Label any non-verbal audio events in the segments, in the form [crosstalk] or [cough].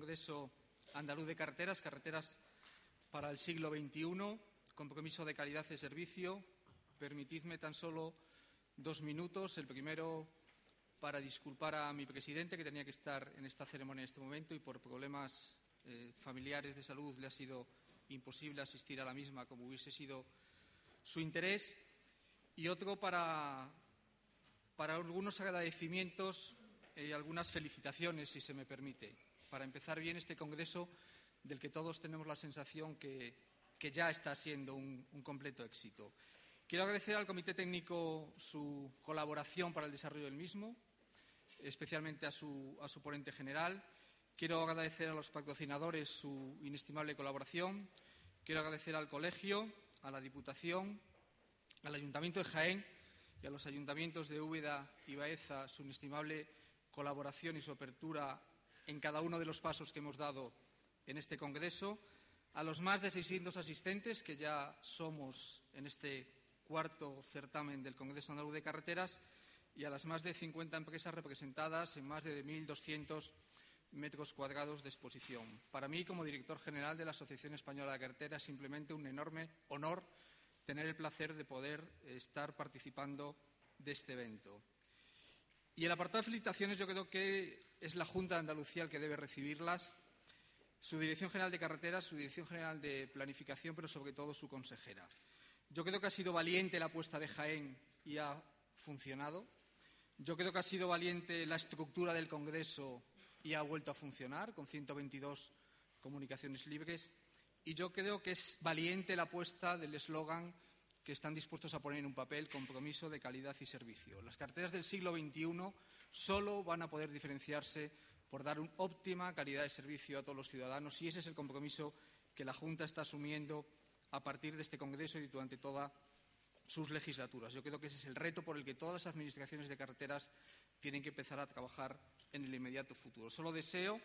Congreso Andaluz de Carreteras, Carreteras para el siglo XXI, compromiso de calidad de servicio. Permitidme tan solo dos minutos. El primero para disculpar a mi presidente, que tenía que estar en esta ceremonia en este momento y por problemas eh, familiares de salud le ha sido imposible asistir a la misma como hubiese sido su interés. Y otro para, para algunos agradecimientos y algunas felicitaciones, si se me permite, para empezar bien este Congreso del que todos tenemos la sensación que, ya está siendo un, completo éxito. Quiero agradecer al Comité Técnico su colaboración para el desarrollo del mismo, especialmente a su, a su ponente general. Quiero agradecer a los patrocinadores su inestimable colaboración. Quiero agradecer al Colegio, a la Diputación, al Ayuntamiento de Jaén y a los ayuntamientos de Úbeda y Baeza su inestimable colaboración y su apertura en cada uno de los pasos que hemos dado en este Congreso, a los más de 600 asistentes que ya somos en este cuarto certamen del Congreso Andaluz de Carreteras y a las más de 50 empresas representadas en más de 1.200 metros cuadrados de exposición. Para mí, como director general de la Asociación Española de Carreteras, simplemente un enorme honor tener el placer de poder estar participando de este evento. Y el apartado de felicitaciones yo creo que es la Junta de Andalucía el que debe recibirlas, su Dirección General de Carreteras, su Dirección General de Planificación, pero sobre todo su consejera. Yo creo que ha sido valiente la apuesta de Jaén y ha funcionado. Yo creo que ha sido valiente la estructura del Congreso y ha vuelto a funcionar con 122 comunicaciones libres. Y yo creo que es valiente la apuesta del eslogan están dispuestos a poner en un papel compromiso de calidad y servicio. Las carteras del siglo XXI solo van a poder diferenciarse por dar una óptima calidad de servicio a todos los ciudadanos y ese es el compromiso que la Junta está asumiendo a partir de este Congreso y durante todas sus legislaturas. Yo creo que ese es el reto por el que todas las administraciones de carreteras tienen que empezar a trabajar en el inmediato futuro. Solo deseo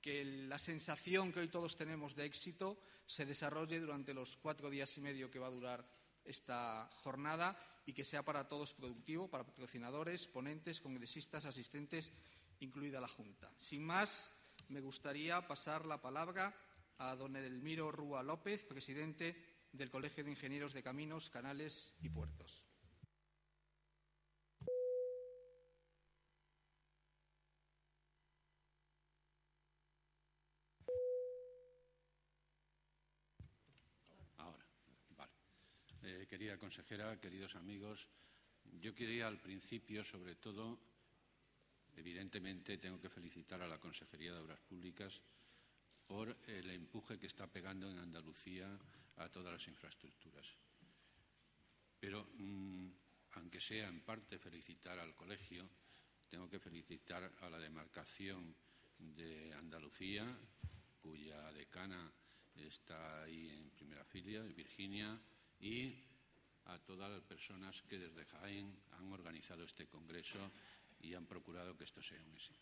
que la sensación que hoy todos tenemos de éxito se desarrolle durante los cuatro días y medio que va a durar esta jornada y que sea para todos productivo, para patrocinadores, ponentes, congresistas, asistentes, incluida la Junta. Sin más, me gustaría pasar la palabra a don Elmiro Rúa López, presidente del Colegio de Ingenieros de Caminos, Canales y Puertos. Eh, querida consejera, queridos amigos, yo quería al principio, sobre todo, evidentemente tengo que felicitar a la Consejería de Obras Públicas por el empuje que está pegando en Andalucía a todas las infraestructuras. Pero, mm, aunque sea en parte felicitar al colegio, tengo que felicitar a la demarcación de Andalucía, cuya decana está ahí en primera fila, Virginia, y a todas las personas que desde Jaén han organizado este congreso y han procurado que esto sea un éxito.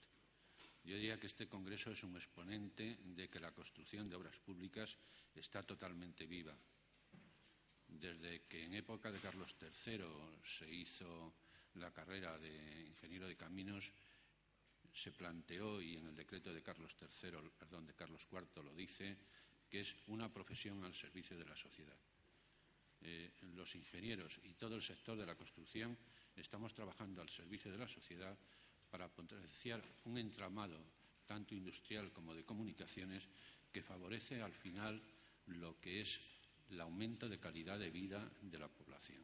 Yo diría que este congreso es un exponente de que la construcción de obras públicas está totalmente viva. Desde que en época de Carlos III se hizo la carrera de ingeniero de caminos, se planteó, y en el decreto de Carlos III, perdón, de Carlos IV lo dice, que es una profesión al servicio de la sociedad. Eh, los ingenieros y todo el sector de la construcción estamos trabajando al servicio de la sociedad para potenciar un entramado tanto industrial como de comunicaciones que favorece al final lo que es el aumento de calidad de vida de la población.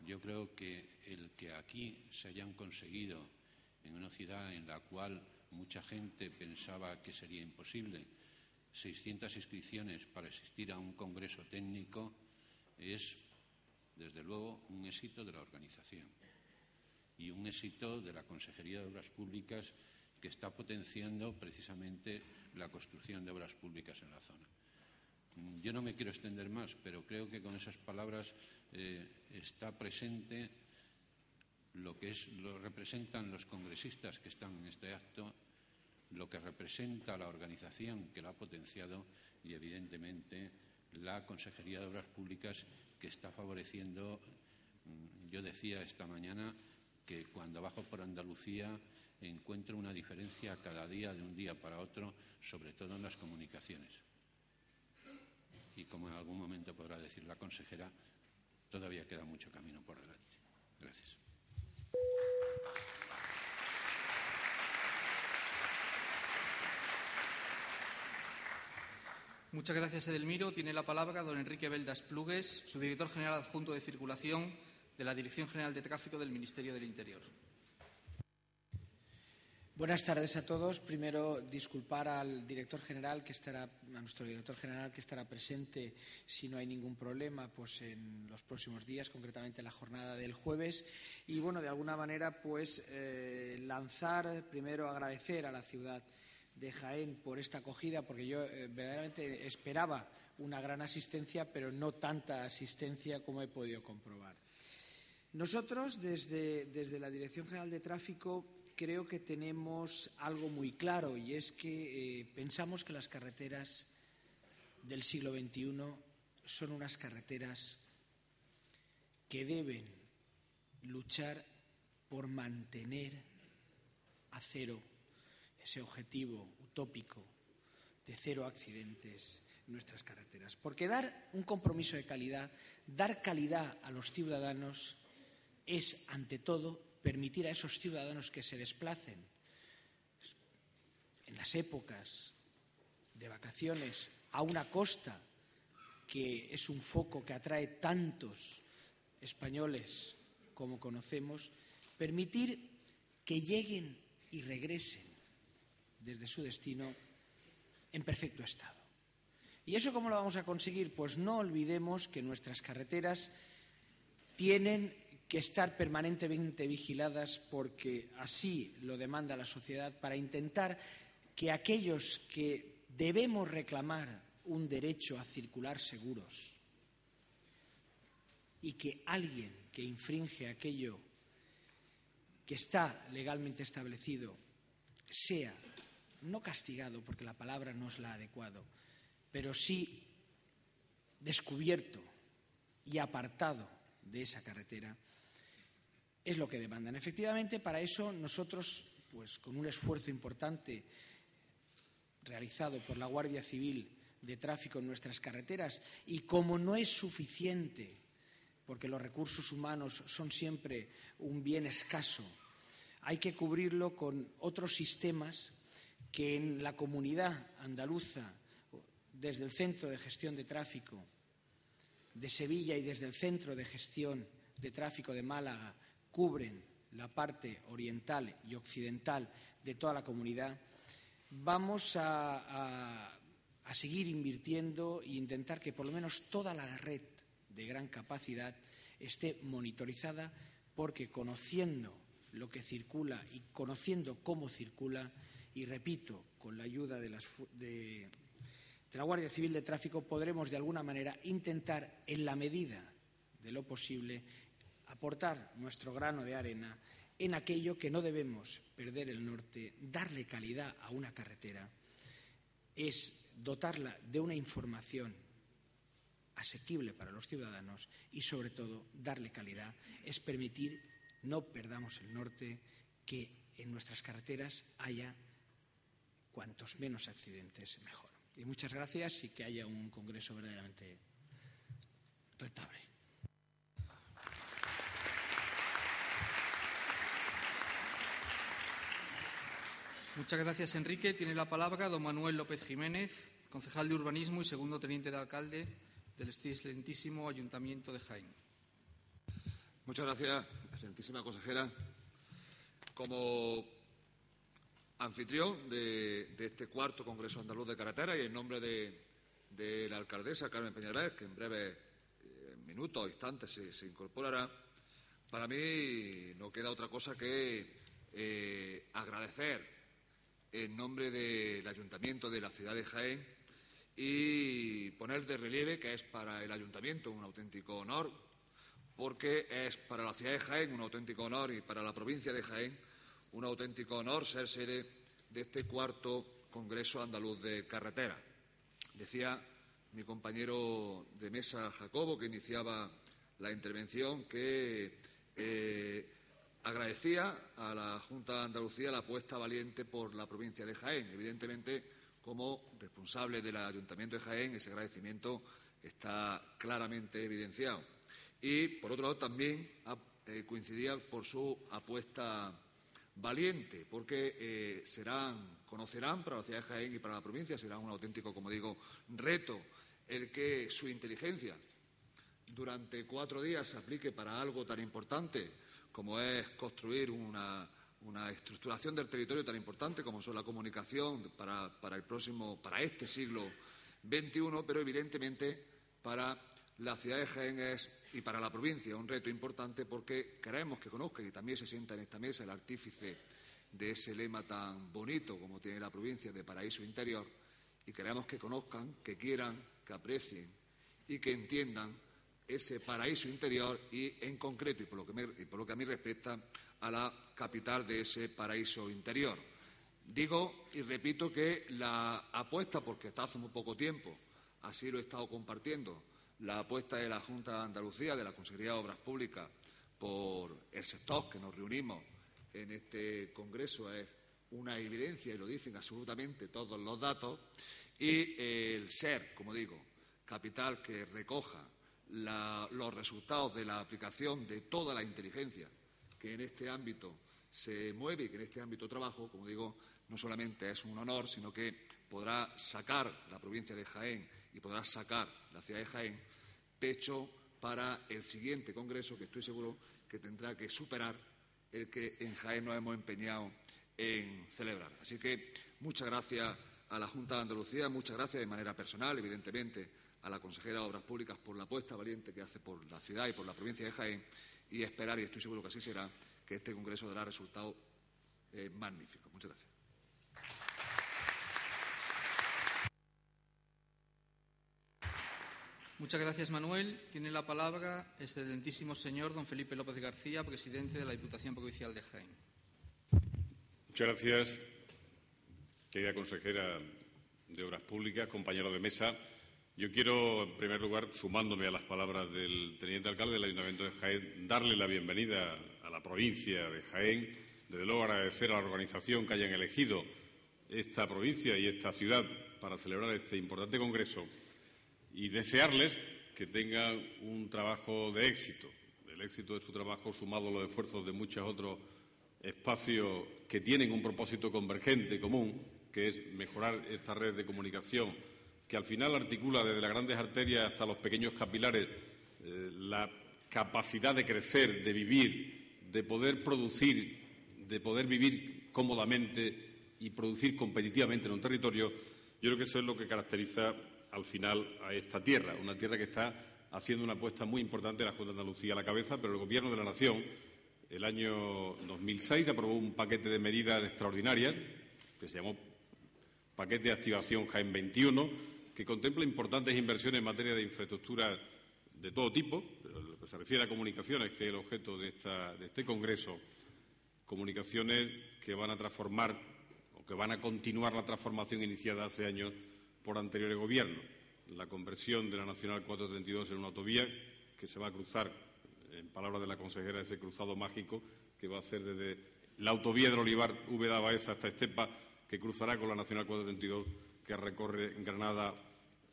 Yo creo que el que aquí se hayan conseguido en una ciudad en la cual mucha gente pensaba que sería imposible 600 inscripciones para asistir a un congreso técnico es, desde luego, un éxito de la organización y un éxito de la Consejería de Obras Públicas que está potenciando precisamente la construcción de obras públicas en la zona. Yo no me quiero extender más, pero creo que con esas palabras eh, está presente lo que es, lo representan los congresistas que están en este acto lo que representa la organización que lo ha potenciado y, evidentemente, la Consejería de Obras Públicas que está favoreciendo. Mm, yo decía esta mañana que cuando bajo por Andalucía encuentro una diferencia cada día de un día para otro, sobre todo en las comunicaciones. Y como en algún momento podrá decir la consejera, todavía queda mucho camino por delante. Gracias. Muchas gracias, Edelmiro. Tiene la palabra don Enrique Beldas Plugues, su director general adjunto de circulación de la Dirección General de Tráfico del Ministerio del Interior. Buenas tardes a todos. Primero, disculpar al director general que estará, a nuestro director general que estará presente si no hay ningún problema, pues en los próximos días, concretamente la jornada del jueves. Y bueno, de alguna manera, pues eh, lanzar, primero agradecer a la ciudad de Jaén por esta acogida, porque yo eh, verdaderamente esperaba una gran asistencia, pero no tanta asistencia como he podido comprobar. Nosotros, desde, desde la Dirección General de Tráfico, creo que tenemos algo muy claro y es que eh, pensamos que las carreteras del siglo XXI son unas carreteras que deben luchar por mantener a cero ese objetivo utópico de cero accidentes en nuestras carreteras. Porque dar un compromiso de calidad, dar calidad a los ciudadanos es, ante todo, permitir a esos ciudadanos que se desplacen en las épocas de vacaciones a una costa que es un foco que atrae tantos españoles como conocemos, permitir que lleguen y regresen desde su destino en perfecto estado. ¿Y eso cómo lo vamos a conseguir? Pues no olvidemos que nuestras carreteras tienen que estar permanentemente vigiladas porque así lo demanda la sociedad para intentar que aquellos que debemos reclamar un derecho a circular seguros y que alguien que infringe aquello que está legalmente establecido sea no castigado, porque la palabra no es la adecuada, pero sí descubierto y apartado de esa carretera, es lo que demandan. Efectivamente, para eso nosotros, pues con un esfuerzo importante realizado por la Guardia Civil de Tráfico en nuestras carreteras, y como no es suficiente, porque los recursos humanos son siempre un bien escaso, hay que cubrirlo con otros sistemas que en la comunidad andaluza, desde el Centro de Gestión de Tráfico de Sevilla y desde el Centro de Gestión de Tráfico de Málaga, cubren la parte oriental y occidental de toda la comunidad, vamos a, a, seguir invirtiendo e intentar que por lo menos toda la red de gran capacidad esté monitorizada porque conociendo lo que circula y conociendo cómo circula, y repito, con la ayuda de, la Guardia Civil de Tráfico podremos de alguna manera intentar, en la medida de lo posible, aportar nuestro grano de arena en aquello que no debemos perder el norte, darle calidad a una carretera, es dotarla de una información asequible para los ciudadanos y, sobre todo, darle calidad, es permitir no perdamos el norte, que en nuestras carreteras haya cuantos menos accidentes mejor. Y muchas gracias y que haya un congreso verdaderamente rentable. Muchas gracias, Enrique. Tiene la palabra don Manuel López Jiménez, concejal de Urbanismo y segundo teniente de alcalde del excelentísimo Ayuntamiento de Jaén. Muchas gracias, excelentísima consejera. Como anfitrión de, este cuarto Congreso Andaluz de Carretera y en nombre de, la alcaldesa Carmen Peñalver, que en breves eh, minutos o instantes se, incorporará, para mí no queda otra cosa que eh, agradecer en nombre del Ayuntamiento de la ciudad de Jaén y poner de relieve que es para el Ayuntamiento un auténtico honor, porque es para la ciudad de Jaén un auténtico honor y para la provincia de Jaén un auténtico honor ser sede de este cuarto Congreso Andaluz de Carretera. Decía mi compañero de mesa Jacobo, que iniciaba la intervención, que eh, agradecía a la Junta de Andalucía la apuesta valiente por la provincia de Jaén. Evidentemente, como responsable del Ayuntamiento de Jaén, ese agradecimiento está claramente evidenciado. Y, por otro lado, también eh, coincidía por su apuesta valiente, porque eh, serán, conocerán para la ciudad de Jaén y para la provincia, será un auténtico, como digo, reto el que su inteligencia durante cuatro días se aplique para algo tan importante como es construir una, estructuración del territorio tan importante como son la comunicación para, el próximo, para este siglo XXI, pero evidentemente para la ciudad de Jaén y para la provincia un reto importante porque queremos que conozcan y también se sienta en esta mesa el artífice de ese lema tan bonito como tiene la provincia de paraíso interior y queremos que conozcan, que quieran, que aprecien y que entiendan ese paraíso interior y, en concreto, y por, lo que por lo que a mí respecta, a la capital de ese paraíso interior. Digo y repito que la apuesta, porque está hace muy poco tiempo, así lo he estado compartiendo, la apuesta de la Junta de Andalucía, de la Consejería de Obras Públicas, por el sector que nos reunimos en este Congreso es una evidencia, y lo dicen absolutamente todos los datos, y el ser, como digo, capital que recoja los resultados de la aplicación de toda la inteligencia que en este ámbito se mueve y que en este ámbito trabajo, como digo, no solamente es un honor, sino que podrá sacar la provincia de Jaén y podrá sacar la ciudad de Jaén pecho para el siguiente Congreso que estoy seguro que tendrá que superar el que en Jaén nos hemos empeñado en celebrar. Así que muchas gracias a la Junta de Andalucía, muchas gracias de manera personal, evidentemente, a la consejera de Obras Públicas por la apuesta valiente que hace por la ciudad y por la provincia de Jaén y esperar, y estoy seguro que así será, que este Congreso dará resultados eh, magníficos. Muchas gracias. Muchas gracias, Manuel. Tiene la palabra el excelentísimo señor don Felipe López García, presidente de la Diputación Provincial de Jaén. Muchas gracias, querida consejera de Obras Públicas, compañero de mesa. Yo quiero, en primer lugar, sumándome a las palabras del teniente alcalde del Ayuntamiento de Jaén, darle la bienvenida a la provincia de Jaén, desde luego agradecer a la organización que hayan elegido esta provincia y esta ciudad para celebrar este importante congreso y desearles que tengan un trabajo de éxito. El éxito de su trabajo sumado a los esfuerzos de muchos otros espacios que tienen un propósito convergente común, que es mejorar esta red de comunicación que al final articula desde las grandes arterias hasta los pequeños capilares eh, la capacidad de crecer, de vivir, de poder producir, de poder vivir cómodamente y producir competitivamente en un territorio, yo creo que eso es lo que caracteriza al final a esta tierra, una tierra que está haciendo una apuesta muy importante la Junta de Andalucía a la cabeza, pero el Gobierno de la Nación, el año 2006, aprobó un paquete de medidas extraordinarias que se llamó Paquete de Activación Jaén 21, que contempla importantes inversiones en materia de infraestructura de todo tipo, pero lo que se refiere a comunicaciones, que es el objeto de, este Congreso, comunicaciones que van a transformar o que van a continuar la transformación iniciada hace años por anteriores gobiernos. La conversión de la Nacional 432 en una autovía que se va a cruzar, en palabras de la consejera, ese cruzado mágico que va a hacer desde la autovía del Olivar Úbeda Baeza hasta Estepa, que cruzará con la Nacional 432 que recorre Granada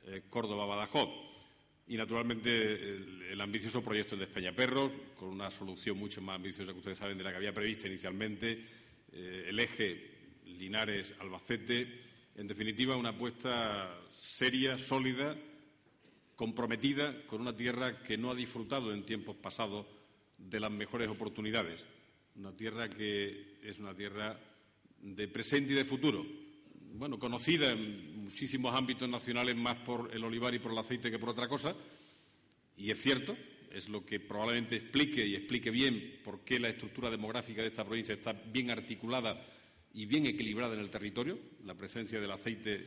eh. Y, naturalmente, el, ambicioso proyecto de Espeñaperros, con una solución mucho más ambiciosa que ustedes saben de la que había prevista inicialmente, eh, el eje Linares-Albacete. En definitiva, una apuesta seria, sólida, comprometida con una tierra que no ha disfrutado en tiempos pasados de las mejores oportunidades. Una tierra que es una tierra de presente y de futuro, bueno, conocida en muchísimos ámbitos nacionales más por el olivar y por el aceite que por otra cosa, y es cierto, es lo que probablemente explique y explique bien por qué la estructura demográfica de esta provincia está bien articulada y bien equilibrada en el territorio. La presencia del aceite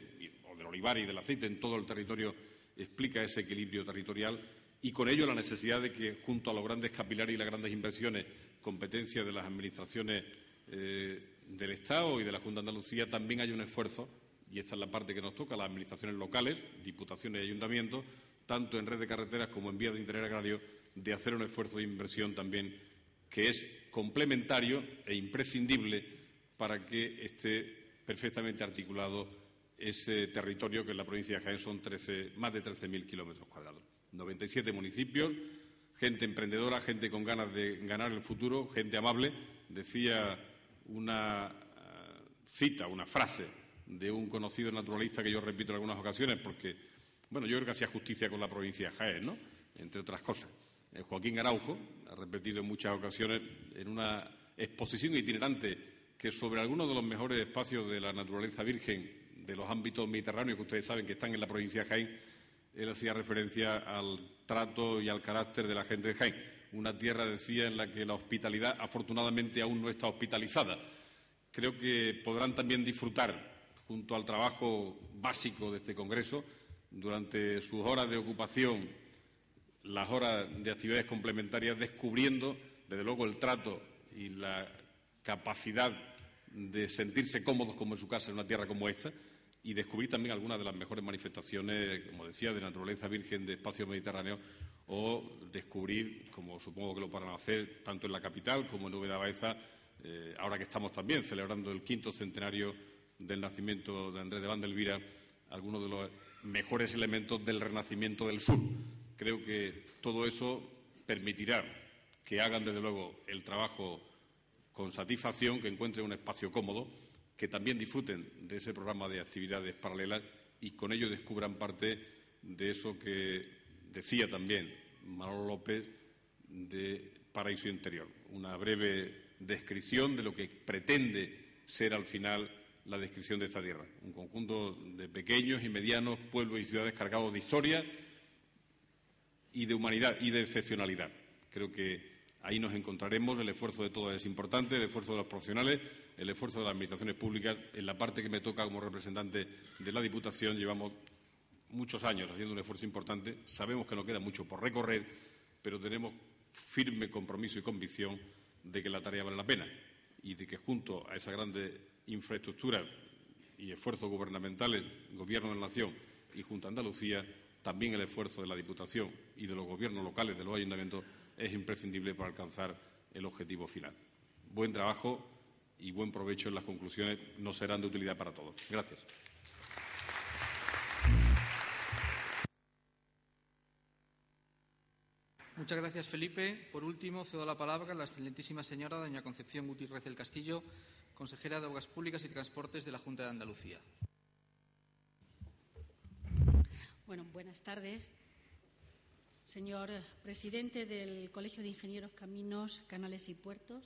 o del olivar y del aceite en todo el territorio explica ese equilibrio territorial y con ello la necesidad de que, junto a los grandes capilares y las grandes inversiones, competencia de las administraciones eh, del Estado y de la Junta de Andalucía también hay un esfuerzo, y esta es la parte que nos toca, las administraciones locales, diputaciones y ayuntamientos, tanto en red de carreteras como en vías de interés agrario, de hacer un esfuerzo de inversión también que es complementario e imprescindible para que esté perfectamente articulado ese territorio que en la provincia de Jaén son más de 13.000 kilómetros cuadrados. 97 municipios, gente emprendedora, gente con ganas de ganar el futuro, gente amable. Decía una eh, cita, una frase de un conocido naturalista que yo repito en algunas ocasiones porque, bueno, yo creo que hacía justicia con la provincia de Jaén, ¿no? Entre otras cosas. Eh, Joaquín Araujo ha repetido en muchas ocasiones en una exposición itinerante que sobre algunos de los mejores espacios de la naturaleza virgen de los ámbitos mediterráneos que ustedes saben que están en la provincia de Jaén, él hacía referencia al trato y al carácter de la gente de Jaén. Una tierra, decía, en la que la hospitalidad afortunadamente aún no está hospitalizada. Creo que podrán también disfrutar, junto al trabajo básico de este Congreso, durante sus horas de ocupación las horas de actividades complementarias descubriendo, desde luego, el trato y la capacidad de sentirse cómodos como en su casa en una tierra como esta y descubrir también algunas de las mejores manifestaciones, como decía, de naturaleza virgen de espacio mediterráneo o descubrir, como supongo que lo podrán hacer tanto en la capital como en Nube Baeza, eh, ahora que estamos también celebrando el quinto centenario del nacimiento de Andrés de Vandelvira, algunos de los mejores elementos del renacimiento del sur, Creo que todo eso permitirá que hagan, desde luego, el trabajo con satisfacción, que encuentren un espacio cómodo, que también disfruten de ese programa de actividades paralelas y con ello descubran parte de eso que decía también Manolo López de Paraíso Interior. Una breve descripción de lo que pretende ser al final la descripción de esta tierra. Un conjunto de pequeños y medianos pueblos y ciudades cargados de historia y de humanidad y de excepcionalidad. Creo que ahí nos encontraremos. El esfuerzo de todos es importante, el esfuerzo de los profesionales, el esfuerzo de las administraciones públicas. En la parte que me toca como representante de la Diputación llevamos muchos años haciendo un esfuerzo importante. Sabemos que nos queda mucho por recorrer, pero tenemos firme compromiso y convicción de que la tarea vale la pena y de que junto a esa grande infraestructura y esfuerzos gubernamentales, Gobierno de la Nación y junto a Andalucía, también el esfuerzo de la Diputación y de los gobiernos locales, de los ayuntamientos, es imprescindible para alcanzar el objetivo final. Buen trabajo y buen provecho en las conclusiones nos serán de utilidad para todos. Gracias. Muchas gracias, Felipe. Por último, cedo la palabra a la excelentísima señora doña Concepción Gutiérrez del Castillo, consejera de Obras Públicas y Transportes de la Junta de Andalucía. Bueno, buenas tardes. Señor presidente del Colegio de Ingenieros Caminos, Canales y Puertos,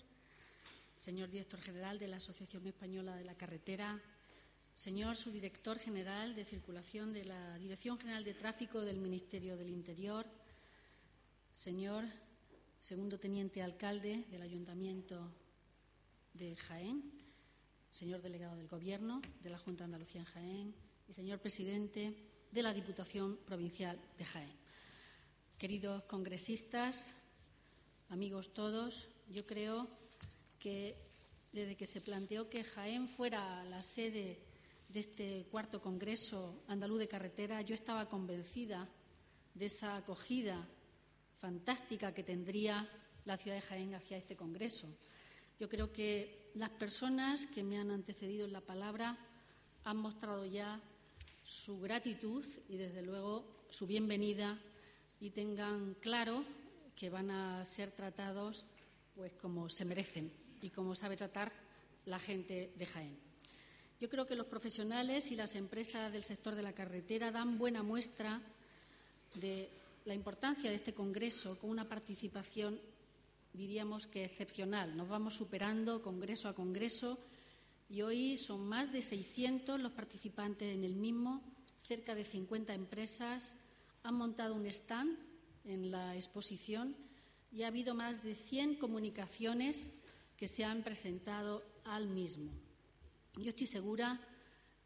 señor director general de la Asociación Española de la Carretera, señor subdirector general de Circulación de la Dirección General de Tráfico del Ministerio del Interior, señor segundo teniente alcalde del Ayuntamiento de Jaén, señor delegado del Gobierno de la Junta Andalucía en Jaén y señor presidente de la Diputación Provincial de Jaén. Queridos congresistas, amigos todos, yo creo que desde que se planteó que Jaén fuera la sede de este cuarto Congreso Andaluz de Carretera, yo estaba convencida de esa acogida fantástica que tendría la ciudad de Jaén hacia este Congreso. Yo creo que las personas que me han antecedido en la palabra han mostrado ya su gratitud y, desde luego, su bienvenida y tengan claro que van a ser tratados pues como se merecen y como sabe tratar la gente de Jaén. Yo creo que los profesionales y las empresas del sector de la carretera dan buena muestra de la importancia de este Congreso con una participación, diríamos que excepcional. Nos vamos superando congreso a congreso y hoy son más de 600 los participantes en el mismo, cerca de 50 empresas han montado un stand en la exposición y ha habido más de 100 comunicaciones que se han presentado al mismo. Yo estoy segura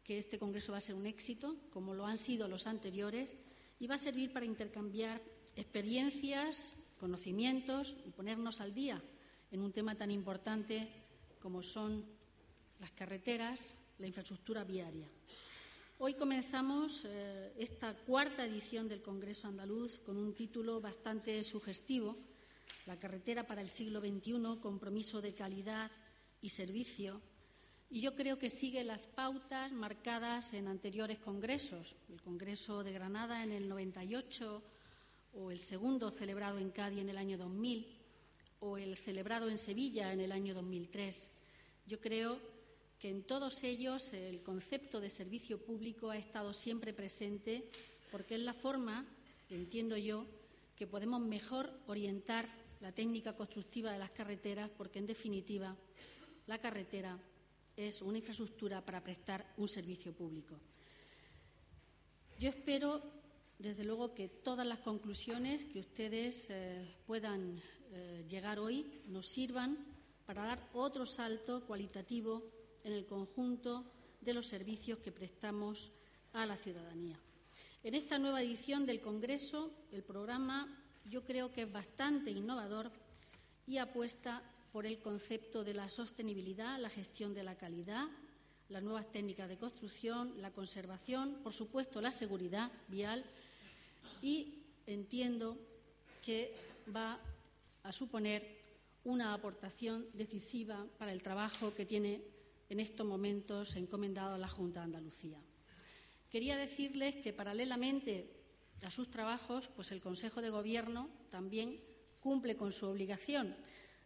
que este Congreso va a ser un éxito, como lo han sido los anteriores, y va a servir para intercambiar experiencias, conocimientos y ponernos al día en un tema tan importante como son las carreteras, la infraestructura viaria. Hoy comenzamos eh, esta cuarta edición del Congreso Andaluz con un título bastante sugestivo la carretera para el siglo XXI, compromiso de calidad y servicio, y yo creo que sigue las pautas marcadas en anteriores congresos, el Congreso de Granada en el 98 o el segundo celebrado en Cádiz en el año 2000 o el celebrado en Sevilla en el año 2003. Yo creo que en todos ellos el concepto de servicio público ha estado siempre presente porque es la forma, entiendo yo, que podemos mejor orientar la técnica constructiva de las carreteras porque, en definitiva, la carretera es una infraestructura para prestar un servicio público. Yo espero, desde luego, que todas las conclusiones que ustedes eh, puedan eh, llegar hoy nos sirvan para dar otro salto cualitativo en el conjunto de los servicios que prestamos a la ciudadanía. En esta nueva edición del Congreso, el programa yo creo que es bastante innovador y apuesta por el concepto de la sostenibilidad, la gestión de la calidad, las nuevas técnicas de construcción, la conservación, por supuesto, la seguridad vial y entiendo que va a suponer una aportación decisiva para el trabajo que tiene en estos momentos encomendado a la Junta de Andalucía. Quería decirles que paralelamente a sus trabajos, pues el Consejo de Gobierno también cumple con su obligación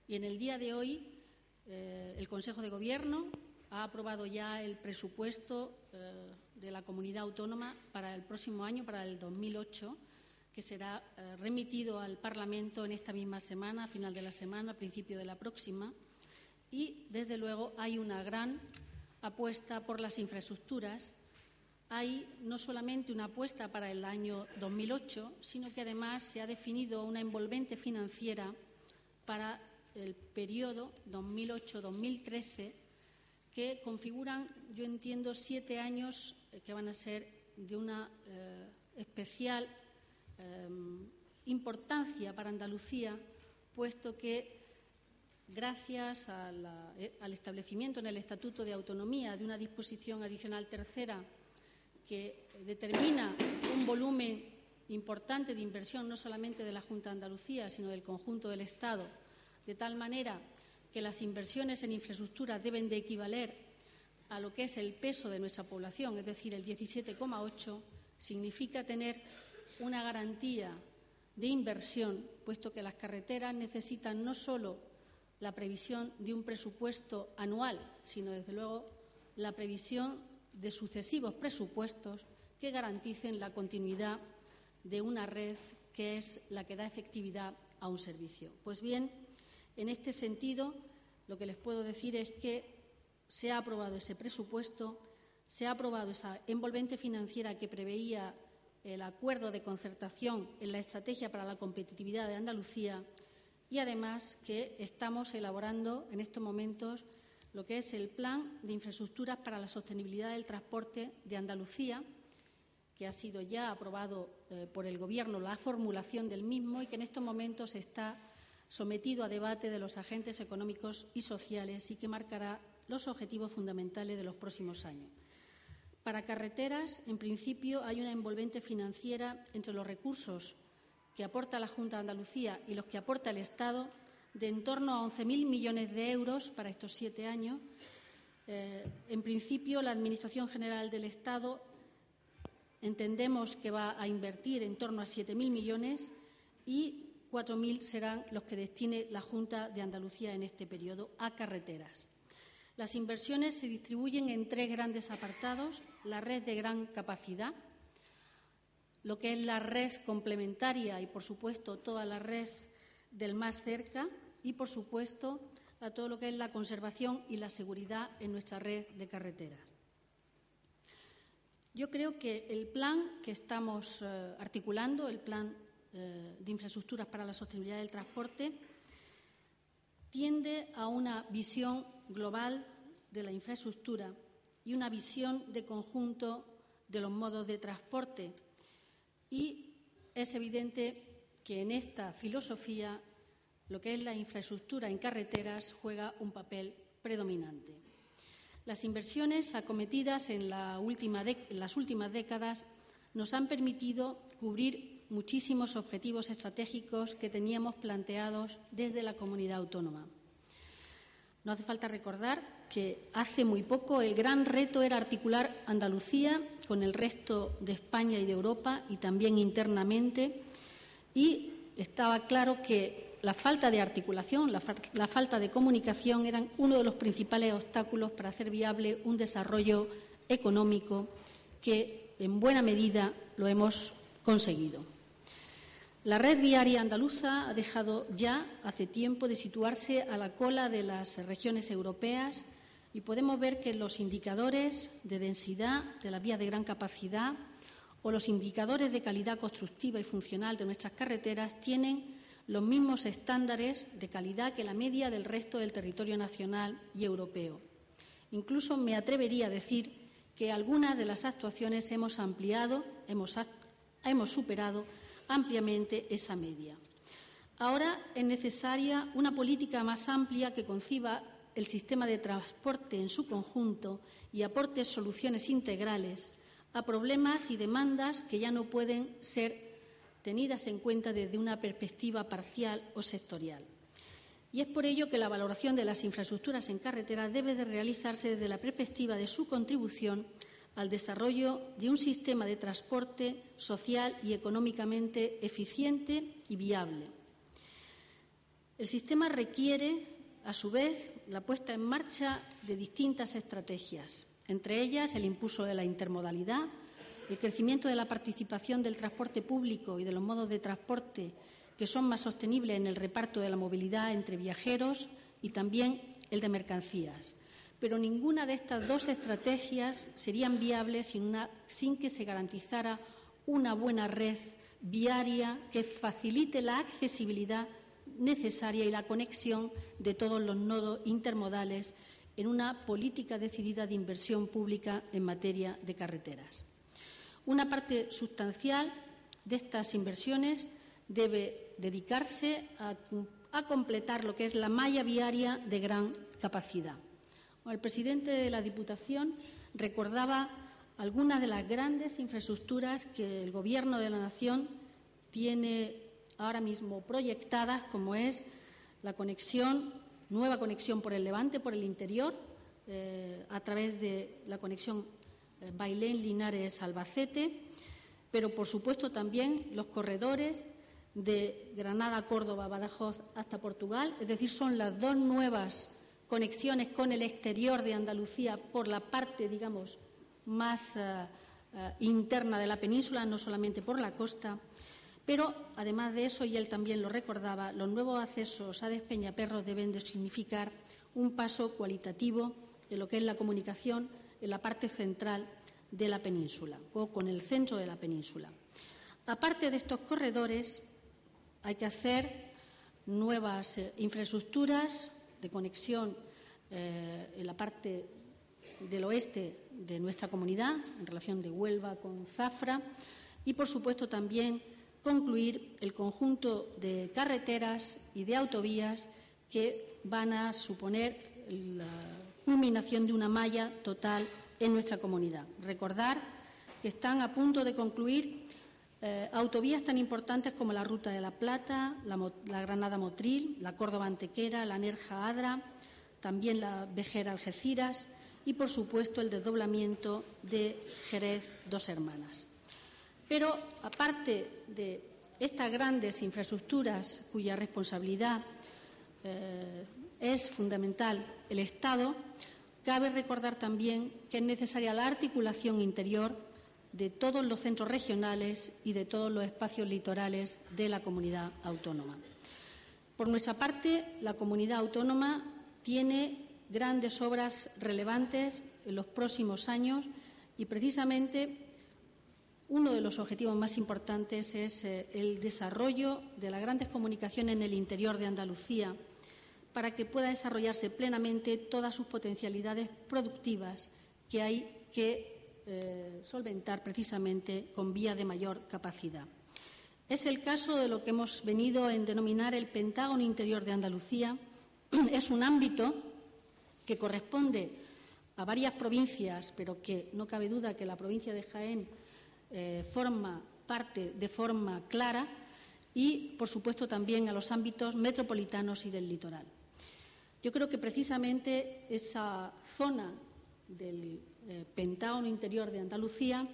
y en el día de hoy, eh, el Consejo de Gobierno ha aprobado ya el presupuesto eh, de la comunidad autónoma para el próximo año, para el 2008, que será eh, remitido al Parlamento en esta misma semana, a final de la semana, a principio de la próxima. Y, desde luego, hay una gran apuesta por las infraestructuras. Hay no solamente una apuesta para el año 2008, sino que además se ha definido una envolvente financiera para el periodo 2008-2013, que configuran, yo entiendo, siete años eh, que van a ser de una eh, especial em, importancia para Andalucía, puesto que gracias eh, al establecimiento en el Estatuto de Autonomía de una disposición adicional tercera que determina un volumen importante de inversión no solamente de la Junta de Andalucía, sino del conjunto del Estado de tal manera que las inversiones en infraestructura deben de equivaler a lo que es el peso de nuestra población, es decir, el 17,8, significa tener una garantía de inversión, puesto que las carreteras necesitan no solo la previsión de un presupuesto anual, sino, desde luego, la previsión de sucesivos presupuestos que garanticen la continuidad de una red que es la que da efectividad a un servicio. Pues bien, en este sentido, lo que les puedo decir es que se ha aprobado ese presupuesto, se ha aprobado esa envolvente financiera que preveía el acuerdo de concertación en la estrategia para la competitividad de Andalucía y además que estamos elaborando en estos momentos lo que es el plan de infraestructuras para la sostenibilidad del transporte de Andalucía, que ha sido ya aprobado eh, por el Gobierno la formulación del mismo y que en estos momentos está sometido a debate de los agentes económicos y sociales y que marcará los objetivos fundamentales de los próximos años. Para carreteras, en principio, hay una envolvente financiera entre los recursos que aporta la Junta de Andalucía y los que aporta el Estado de en torno a 11.000 millones de euros para estos siete años. Eh, en principio, la Administración General del Estado entendemos que va a invertir en torno a 7.000 millones y 4.000 serán los que destine la Junta de Andalucía en este periodo a carreteras. Las inversiones se distribuyen en tres grandes apartados. La red de gran capacidad, lo que es la red complementaria y, por supuesto, toda la red del más cerca y, por supuesto, a todo lo que es la conservación y la seguridad en nuestra red de carreteras. Yo creo que el plan que estamos eh, articulando, el plan eh, de infraestructuras para la sostenibilidad del transporte tiende a una visión global de la infraestructura y una visión de conjunto de los modos de transporte. Y es evidente que en esta filosofía lo que es la infraestructura en carreteras juega un papel predominante. Las inversiones acometidas en, en las últimas décadas nos han permitido cubrir muchísimos objetivos estratégicos que teníamos planteados desde la comunidad autónoma. No hace falta recordar que hace muy poco el gran reto era articular Andalucía con el resto de España y de Europa y también internamente y estaba claro que la falta de articulación, la, la, falta de comunicación eran uno de los principales obstáculos para hacer viable un desarrollo económico que en buena medida lo hemos conseguido. La red viaria andaluza ha dejado ya hace tiempo de situarse a la cola de las regiones europeas y podemos ver que los indicadores de densidad de la vía de gran capacidad o los indicadores de calidad constructiva y funcional de nuestras carreteras tienen los mismos estándares de calidad que la media del resto del territorio nacional y europeo. Incluso me atrevería a decir que algunas de las actuaciones hemos ampliado, hemos, hemos superado ampliamente esa media. Ahora es necesaria una política más amplia que conciba el sistema de transporte en su conjunto y aporte soluciones integrales a problemas y demandas que ya no pueden ser tenidas en cuenta desde una perspectiva parcial o sectorial. Y es por ello que la valoración de las infraestructuras en carretera debe de realizarse desde la perspectiva de su contribución al desarrollo de un sistema de transporte social y económicamente eficiente y viable. El sistema requiere, a su vez, la puesta en marcha de distintas estrategias, entre ellas el impulso de la intermodalidad, el crecimiento de la participación del transporte público y de los modos de transporte que son más sostenibles en el reparto de la movilidad entre viajeros y también el de mercancías. Pero ninguna de estas dos estrategias serían viables sin, sin, que se garantizara una buena red viaria que facilite la accesibilidad necesaria y la conexión de todos los nodos intermodales en una política decidida de inversión pública en materia de carreteras. Una parte sustancial de estas inversiones debe dedicarse a, a completar lo que es la malla viaria de gran capacidad. El presidente de la Diputación recordaba algunas de las grandes infraestructuras que el Gobierno de la Nación tiene ahora mismo proyectadas, como es la conexión, nueva conexión por el Levante, por el interior, eh, a través de la conexión eh, Bailén-Linares-Albacete, pero por supuesto también los corredores de Granada, Córdoba, Badajoz hasta Portugal, es decir, son las dos nuevas conexiones con el exterior de Andalucía por la parte, digamos, más uh, interna de la península, no solamente por la costa. Pero, además de eso, y él también lo recordaba, los nuevos accesos a Despeñaperros deben de significar un paso cualitativo en lo que es la comunicación en la parte central de la península o con el centro de la península. Aparte de estos corredores, hay que hacer nuevas eh, infraestructuras, de conexión eh, en la parte del oeste de nuestra comunidad, en relación de Huelva con Zafra, y, por supuesto, también concluir el conjunto de carreteras y de autovías que van a suponer la culminación de una malla total en nuestra comunidad. Recordar que están a punto de concluir eh, autovías tan importantes como la Ruta de la Plata, la, la Granada Motril, la Córdoba Antequera, la Nerja Adra, también la Vejera Algeciras y, por supuesto, el desdoblamiento de Jerez Dos Hermanas. Pero, aparte de estas grandes infraestructuras cuya responsabilidad eh, es fundamental el Estado, cabe recordar también que es necesaria la articulación interior de todos los centros regionales y de todos los espacios litorales de la comunidad autónoma. Por nuestra parte, la comunidad autónoma tiene grandes obras relevantes en los próximos años y precisamente uno de los objetivos más importantes es eh, el desarrollo de las grandes comunicaciones en el interior de Andalucía para que pueda desarrollarse plenamente todas sus potencialidades productivas que hay que eh, solventar precisamente con vías de mayor capacidad. Es el caso de lo que hemos venido a denominar el Pentágono Interior de Andalucía. [clears throat] Es un ámbito que corresponde a varias provincias, pero que no cabe duda que la provincia de Jaén eh, forma parte de forma clara y, por supuesto, también a los ámbitos metropolitanos y del litoral. Yo creo que precisamente esa zona del eh, Pentágono interior de Andalucía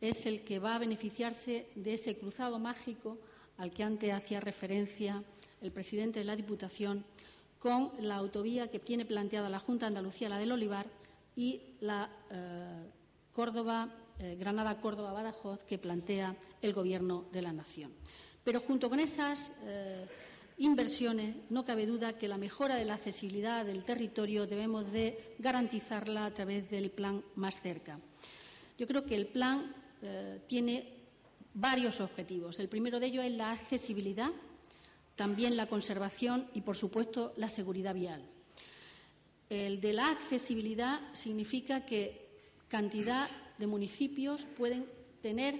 es el que va a beneficiarse de ese cruzado mágico al que antes hacía referencia el presidente de la Diputación con la autovía que tiene planteada la Junta de Andalucía, la del Olivar, y la eh, Córdoba, eh, Granada-Córdoba-Badajoz que plantea el Gobierno de la Nación. Pero junto con esas eh, inversiones no cabe duda que la mejora de la accesibilidad del territorio debemos de garantizarla a través del plan más cerca. Yo creo que el plan tiene varios objetivos. El primero de ellos es la accesibilidad también la conservación y, por supuesto, la seguridad vial. El de la accesibilidad significa que cantidad de municipios pueden tener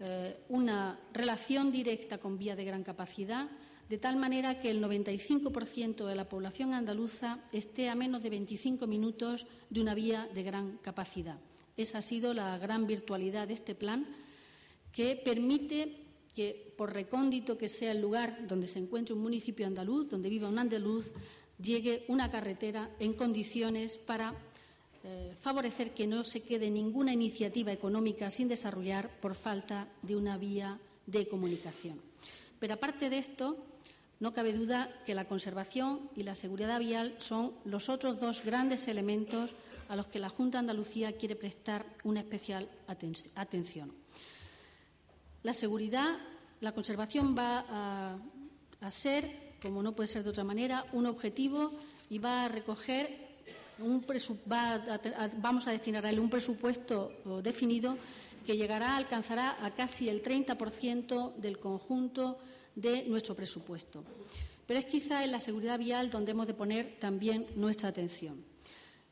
eh, una relación directa con vía de gran capacidad, de tal manera que el 95% de la población andaluza esté a menos de 25 minutos de una vía de gran capacidad. Esa ha sido la gran virtualidad de este plan, que permite que, por recóndito que sea el lugar donde se encuentre un municipio andaluz, donde viva un andaluz, llegue una carretera en condiciones para eh, favorecer que no se quede ninguna iniciativa económica sin desarrollar por falta de una vía de comunicación. Pero aparte de esto, no cabe duda que la conservación y la seguridad vial son los otros dos grandes elementos a los que la Junta de Andalucía quiere prestar una especial atención. La seguridad, la conservación va a, ser, como no puede ser de otra manera, un objetivo y va a recoger vamos a destinar a él un presupuesto definido que llegará, alcanzará a casi el 30% del conjunto de nuestro presupuesto. Pero es quizá en la seguridad vial donde hemos de poner también nuestra atención.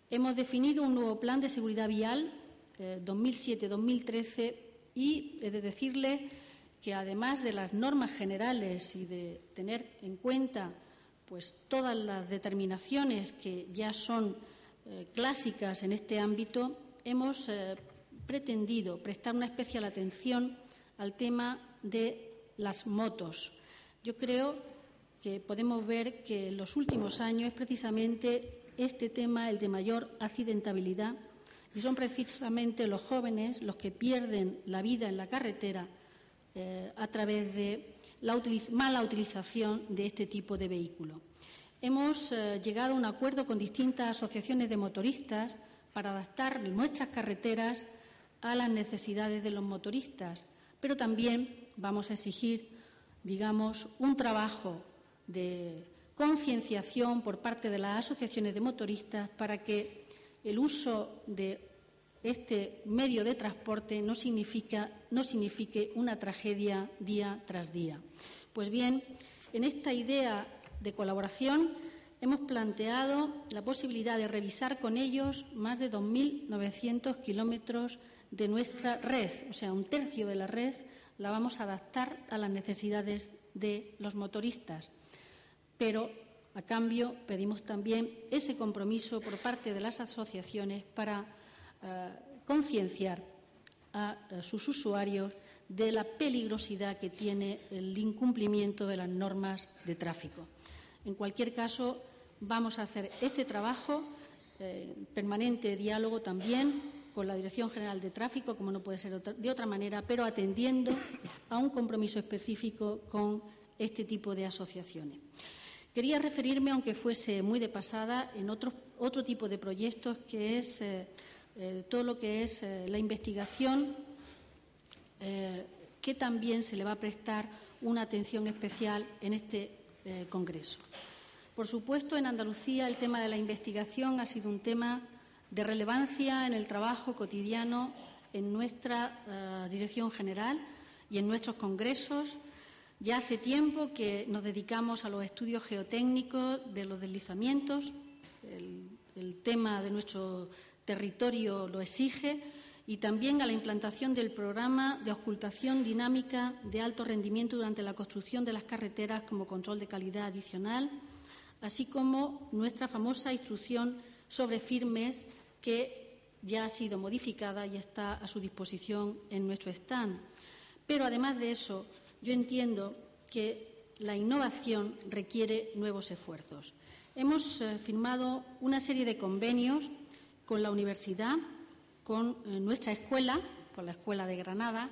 Hemos definido un nuevo plan de seguridad vial 2007-2013 eh, y he de decirle que además de las normas generales y de tener en cuenta pues todas las determinaciones que ya son eh, clásicas en este ámbito, hemos eh, pretendido prestar una especial atención al tema de las motos. Yo creo que podemos ver que en los últimos años es precisamente este tema el de mayor accidentabilidad y son precisamente los jóvenes los que pierden la vida en la carretera eh, a través de la mala utilización de este tipo de vehículo. Hemos eh, llegado a un acuerdo con distintas asociaciones de motoristas para adaptar nuestras carreteras a las necesidades de los motoristas, pero también vamos a exigir, digamos, un trabajo de concienciación por parte de las asociaciones de motoristas para que el uso de este medio de transporte no, significa, no signifique una tragedia día tras día. Pues bien, en esta idea de colaboración hemos planteado la posibilidad de revisar con ellos más de 2.900 kilómetros de nuestra red, o sea, un tercio de la red la vamos a adaptar a las necesidades de los motoristas. Pero a cambio, pedimos también ese compromiso por parte de las asociaciones para eh, concienciar a, sus usuarios de la peligrosidad que tiene el incumplimiento de las normas de tráfico. En cualquier caso, vamos a hacer este trabajo, eh, permanente diálogo también con la Dirección General de Tráfico, como no puede ser de otra manera, pero atendiendo a un compromiso específico con este tipo de asociaciones. Quería referirme, aunque fuese muy de pasada, en otro, otro tipo de proyectos que es eh, eh, todo lo que es eh, la investigación, que también se le va a prestar una atención especial en este Congreso. Por supuesto, en Andalucía el tema de la investigación ha sido un tema de relevancia en el trabajo cotidiano en nuestra Dirección General y en nuestros congresos ya hace tiempo que nos dedicamos a los estudios geotécnicos de los deslizamientos. El, tema de nuestro territorio lo exige y también a la implantación del programa de ocultación dinámica de alto rendimiento durante la construcción de las carreteras como control de calidad adicional, así como nuestra famosa instrucción sobre firmes que ya ha sido modificada y está a su disposición en nuestro stand. Pero además de eso, yo entiendo que la innovación requiere nuevos esfuerzos. Hemos eh, firmado una serie de convenios con la universidad, con eh, nuestra escuela, con la Escuela de Granada,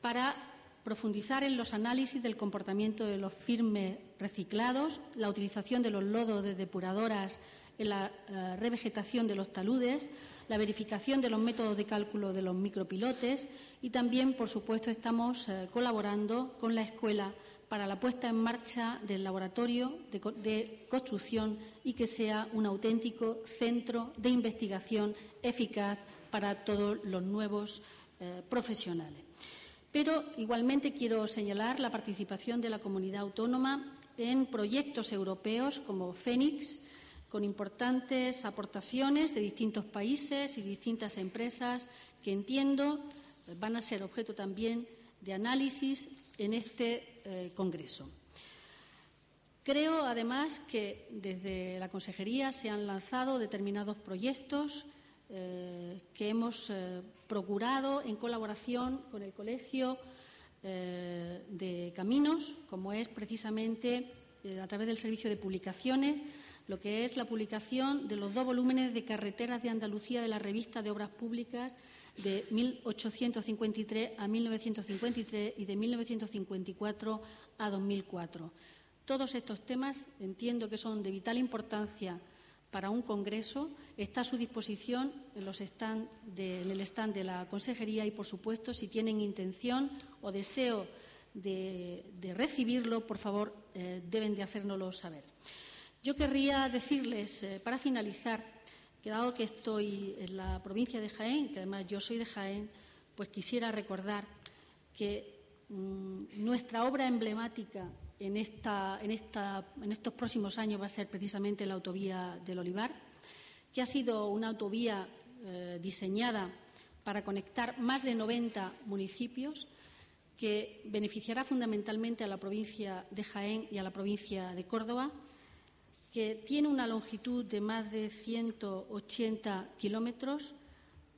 para profundizar en los análisis del comportamiento de los firmes reciclados, la utilización de los lodos de depuradoras en la eh, revegetación de los taludes, la verificación de los métodos de cálculo de los micropilotes y también, por supuesto, estamos eh, colaborando con la escuela para la puesta en marcha del laboratorio de, construcción y que sea un auténtico centro de investigación eficaz para todos los nuevos eh, profesionales. Pero igualmente quiero señalar la participación de la comunidad autónoma en proyectos europeos como Fénix, con importantes aportaciones de distintos países y distintas empresas que entiendo van a ser objeto también de análisis en este eh, Congreso. Creo, además, que desde la Consejería se han lanzado determinados proyectos eh, que hemos eh, procurado en colaboración con el Colegio de Caminos, como es precisamente a través del Servicio de Publicaciones lo que es la publicación de los dos volúmenes de Carreteras de Andalucía de la revista de Obras Públicas de 1853 a 1953 y de 1954 a 2004. Todos estos temas entiendo que son de vital importancia para un congreso. Está a su disposición en, el stand de la Consejería y, por supuesto, si tienen intención o deseo de, recibirlo, por favor, eh, deben de hacérnoslo saber. Yo querría decirles, eh, para finalizar, que dado que estoy en la provincia de Jaén, que además yo soy de Jaén, pues quisiera recordar que mm, nuestra obra emblemática en, estos próximos años va a ser precisamente la autovía del Olivar, que ha sido una autovía eh, diseñada para conectar más de 90 municipios, que beneficiará fundamentalmente a la provincia de Jaén y a la provincia de Córdoba que tiene una longitud de más de 180 kilómetros,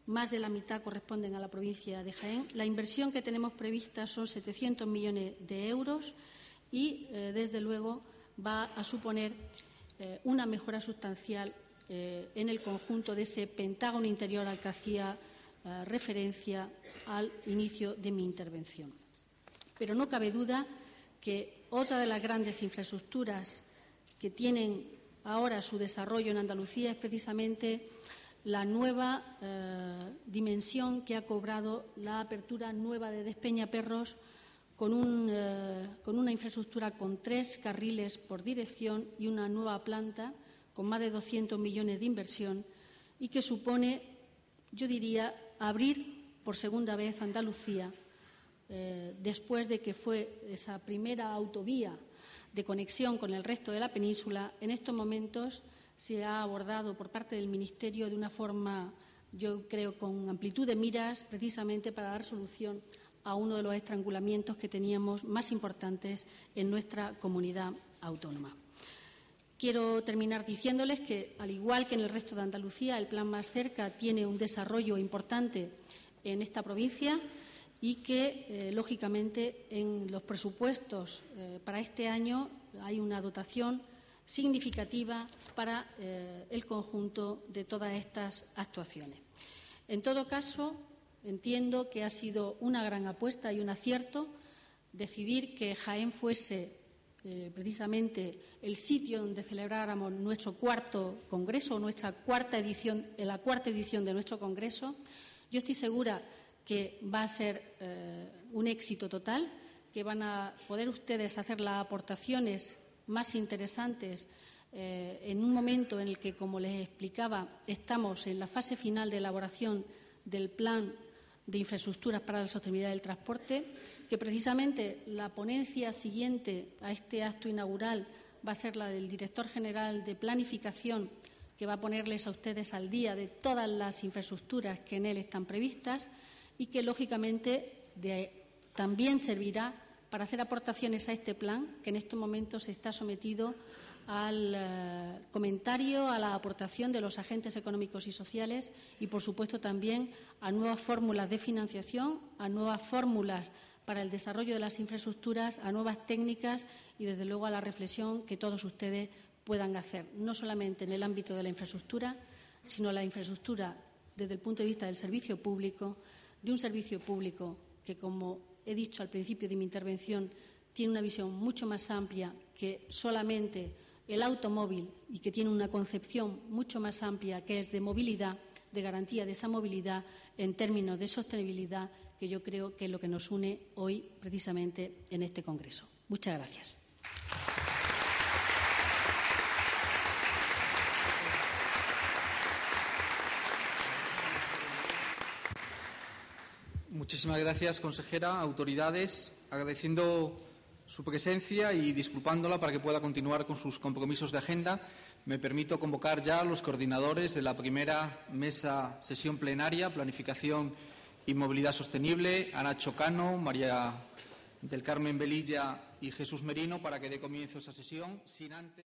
más de la mitad corresponden a la provincia de Jaén. La inversión que tenemos prevista son 700 millones de euros y, eh, desde luego, va a suponer eh, una mejora sustancial eh, en el conjunto de ese pentágono interior al que hacía referencia al inicio de mi intervención. Pero no cabe duda que otra de las grandes infraestructuras que tienen ahora su desarrollo en Andalucía es precisamente la nueva dimensión que ha cobrado la apertura nueva de Despeñaperros eh, con una infraestructura con tres carriles por dirección y una nueva planta con más de 200 millones de inversión y que supone, yo diría, abrir por segunda vez Andalucía eh, después de que fue esa primera autovía de conexión con el resto de la península, en estos momentos se ha abordado por parte del Ministerio de una forma, yo creo, con amplitud de miras, precisamente para dar solución a uno de los estrangulamientos que teníamos más importantes en nuestra comunidad autónoma. Quiero terminar diciéndoles que, al igual que en el resto de Andalucía, el Plan Más Cerca tiene un desarrollo importante en esta provincia y que, eh, lógicamente, en los presupuestos eh, para este año hay una dotación significativa para eh, el conjunto de todas estas actuaciones. En todo caso, entiendo que ha sido una gran apuesta y un acierto decidir que Jaén fuese precisamente el sitio donde celebráramos nuestro cuarto congreso, nuestra cuarta edición, la cuarta edición de nuestro congreso. Yo estoy segura que va a ser eh, un éxito total, que van a poder ustedes hacer las aportaciones más interesantes eh, en un momento en el que, como les explicaba, estamos en la fase final de elaboración del plan de infraestructuras para la sostenibilidad del transporte, que precisamente la ponencia siguiente a este acto inaugural va a ser la del director general de planificación, que va a ponerles a ustedes al día de todas las infraestructuras que en él están previstas y que, lógicamente, también servirá para hacer aportaciones a este plan, que en estos momentos está sometido al eh, comentario, a la aportación de los agentes económicos y sociales y, por supuesto, también a nuevas fórmulas de financiación, a nuevas fórmulas para el desarrollo de las infraestructuras, a nuevas técnicas y, desde luego, a la reflexión que todos ustedes puedan hacer, no solamente en el ámbito de la infraestructura, sino la infraestructura desde el punto de vista del servicio público, de un servicio público que, como he dicho al principio de mi intervención, tiene una visión mucho más amplia que solamente el automóvil y que tiene una concepción mucho más amplia que es de movilidad, de garantía de esa movilidad en términos de sostenibilidad, que yo creo que es lo que nos une hoy precisamente en este Congreso. Muchas gracias. Muchísimas gracias, consejera, autoridades, agradeciendo su presencia y disculpándola para que pueda continuar con sus compromisos de agenda. Me permito convocar ya a los coordinadores de la primera mesa sesión plenaria, Planificación y Movilidad Sostenible, Ana Chocano, María del Carmen Velilla y Jesús Merino, para que dé comienzo esa sesión sin antes.